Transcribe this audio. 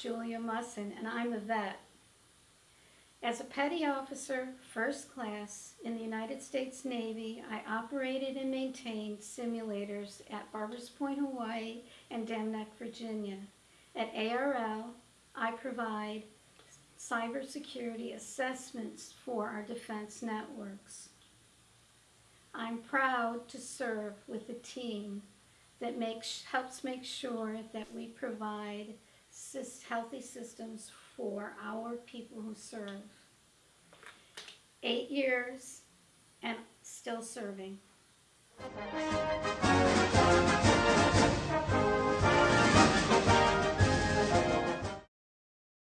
Julia Musson, and I'm a vet. As a petty officer, first class, in the United States Navy, I operated and maintained simulators at Barbers Point, Hawaii, and Dam Neck, Virginia. At ARL, I provide cybersecurity assessments for our defense networks. I'm proud to serve with a team that makes, helps make sure that we provide healthy systems for our people who serve. Eight years and still serving.